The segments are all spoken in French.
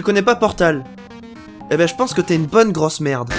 Tu connais pas Portal Eh ben je pense que t'es une bonne grosse merde.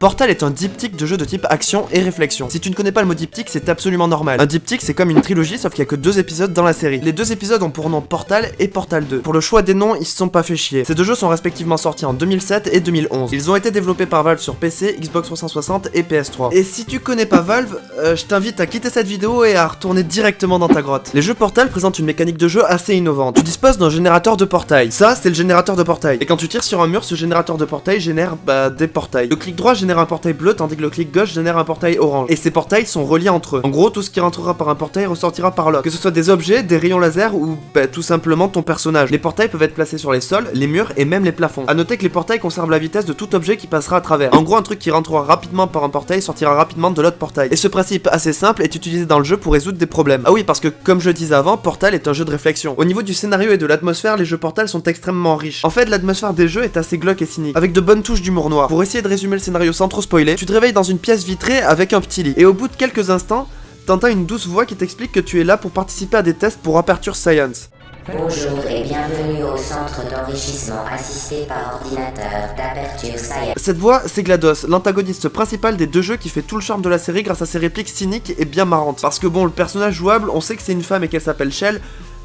Portal est un diptyque de jeu de type action et réflexion. Si tu ne connais pas le mot diptyque, c'est absolument normal. Un diptyque, c'est comme une trilogie, sauf qu'il y a que deux épisodes dans la série. Les deux épisodes ont pour nom Portal et Portal 2. Pour le choix des noms, ils se sont pas fait chier. Ces deux jeux sont respectivement sortis en 2007 et 2011. Ils ont été développés par Valve sur PC, Xbox 360 et PS3. Et si tu connais pas Valve, euh, je t'invite à quitter cette vidéo et à retourner directement dans ta grotte. Les jeux Portal présentent une mécanique de jeu assez innovante. Tu disposes d'un générateur de portail. Ça, c'est le générateur de portail. Et quand tu tires sur un mur, ce générateur de portail génère bah, des portails. Le clic droit génère un portail bleu, tandis que le clic gauche génère un portail orange. Et ces portails sont reliés entre eux. En gros, tout ce qui rentrera par un portail ressortira par l'autre. Que ce soit des objets, des rayons laser ou bah, tout simplement ton personnage. Les portails peuvent être placés sur les sols, les murs et même les plafonds. A noter que les portails conservent la vitesse de tout objet qui passera à travers. En gros, un truc qui rentrera rapidement par un portail sortira rapidement de l'autre portail. Et ce principe assez simple est utilisé dans le jeu pour résoudre des problèmes. Ah oui, parce que comme je disais avant, Portal est un jeu de réflexion. Au niveau du scénario et de l'atmosphère, les jeux Portal sont extrêmement riches. En fait, l'atmosphère des jeux est assez glauque et cynique, avec de bonnes touches d'humour noir. Pour essayer de résumer le scénario sans trop spoiler, tu te réveilles dans une pièce vitrée avec un petit lit. Et au bout de quelques instants, t'entends une douce voix qui t'explique que tu es là pour participer à des tests pour Aperture Science. Bonjour et bienvenue au centre d'enrichissement assisté par ordinateur d'Aperture Science. Cette voix, c'est GLaDOS, l'antagoniste principal des deux jeux qui fait tout le charme de la série grâce à ses répliques cyniques et bien marrantes. Parce que bon, le personnage jouable, on sait que c'est une femme et qu'elle s'appelle Shell,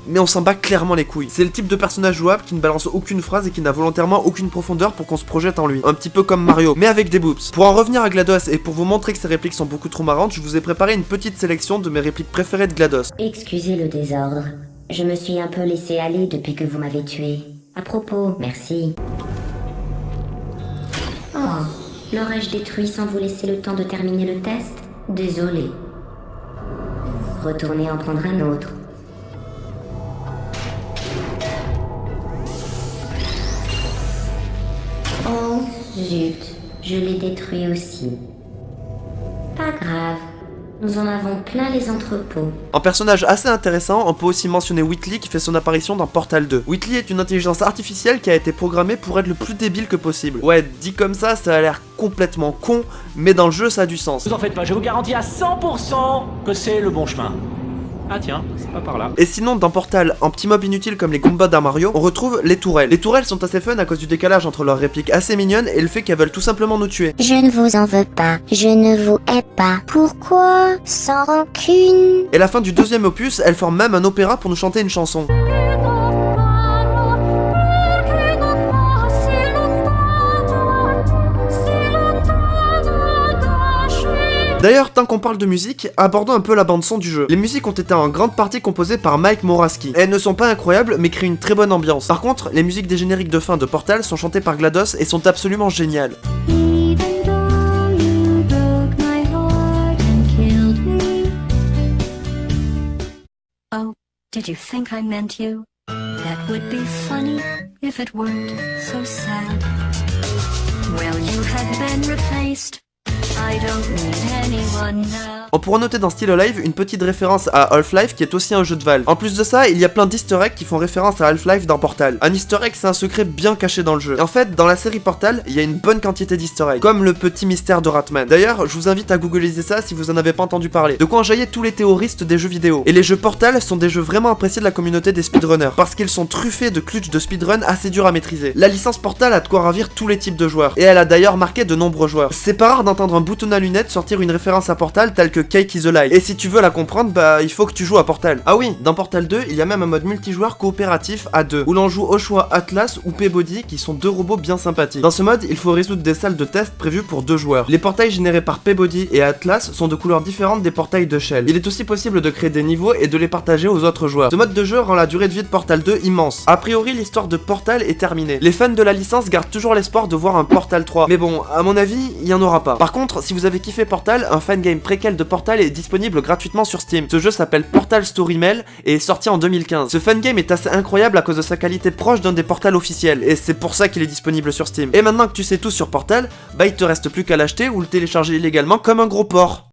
mais on s'en bat clairement les couilles. C'est le type de personnage jouable qui ne balance aucune phrase et qui n'a volontairement aucune profondeur pour qu'on se projette en lui. Un petit peu comme Mario, mais avec des boobs. Pour en revenir à GLaDOS et pour vous montrer que ses répliques sont beaucoup trop marrantes, je vous ai préparé une petite sélection de mes répliques préférées de GLaDOS. Excusez le désordre. Je me suis un peu laissé aller depuis que vous m'avez tué. À propos, merci. Oh, l'aurais-je détruit sans vous laisser le temps de terminer le test? Désolé. Retournez en prendre un autre. Zut, je l'ai détruit aussi. Pas grave, nous en avons plein les entrepôts. En personnage assez intéressant, on peut aussi mentionner Whitley qui fait son apparition dans Portal 2. Whitley est une intelligence artificielle qui a été programmée pour être le plus débile que possible. Ouais, dit comme ça, ça a l'air complètement con, mais dans le jeu ça a du sens. Vous en faites pas, je vous garantis à 100% que c'est le bon chemin. Ah tiens, c'est pas par là. Et sinon, dans Portal, en petit mob inutile comme les Goombas d'un Mario, on retrouve les tourelles. Les tourelles sont assez fun à cause du décalage entre leurs répliques assez mignonnes et le fait qu'elles veulent tout simplement nous tuer. Je ne vous en veux pas. Je ne vous hais pas. Pourquoi Sans rancune. Et la fin du deuxième opus, elles forment même un opéra pour nous chanter une chanson. D'ailleurs, tant qu'on parle de musique, abordons un peu la bande son du jeu. Les musiques ont été en grande partie composées par Mike Moraski. Elles ne sont pas incroyables, mais créent une très bonne ambiance. Par contre, les musiques des génériques de fin de Portal sont chantées par GLaDOS et sont absolument géniales. Anna. On pourra noter dans Still Alive une petite référence à Half-Life qui est aussi un jeu de Valve. En plus de ça, il y a plein d'easter eggs qui font référence à Half-Life dans Portal. Un easter egg c'est un secret bien caché dans le jeu. Et en fait, dans la série Portal, il y a une bonne quantité d'easter eggs, comme le petit mystère de Ratman. D'ailleurs, je vous invite à googliser ça si vous en avez pas entendu parler. De quoi enjailler tous les théoristes des jeux vidéo. Et les jeux Portal sont des jeux vraiment appréciés de la communauté des speedrunners, parce qu'ils sont truffés de clutch de speedrun assez durs à maîtriser. La licence Portal a de quoi ravir tous les types de joueurs, et elle a d'ailleurs marqué de nombreux joueurs. C'est pas rare d'entendre un bouton à lunettes sortir une référence à Portal telle que Cake is Alive. Et si tu veux la comprendre, bah il faut que tu joues à Portal. Ah oui, dans Portal 2, il y a même un mode multijoueur coopératif à deux, où l'on joue au choix Atlas ou P-Body, qui sont deux robots bien sympathiques. Dans ce mode, il faut résoudre des salles de test prévues pour deux joueurs. Les portails générés par P-Body et Atlas sont de couleurs différentes des portails de Shell. Il est aussi possible de créer des niveaux et de les partager aux autres joueurs. Ce mode de jeu rend la durée de vie de Portal 2 immense. A priori, l'histoire de Portal est terminée. Les fans de la licence gardent toujours l'espoir de voir un Portal 3. Mais bon, à mon avis, il y en aura pas. Par contre, si vous avez kiffé Portal, un fangame préquel de Portal est disponible gratuitement sur Steam. Ce jeu s'appelle Portal Story Mail et est sorti en 2015. Ce fangame est assez incroyable à cause de sa qualité proche d'un des portals officiels et c'est pour ça qu'il est disponible sur Steam. Et maintenant que tu sais tout sur Portal, bah il te reste plus qu'à l'acheter ou le télécharger illégalement comme un gros porc.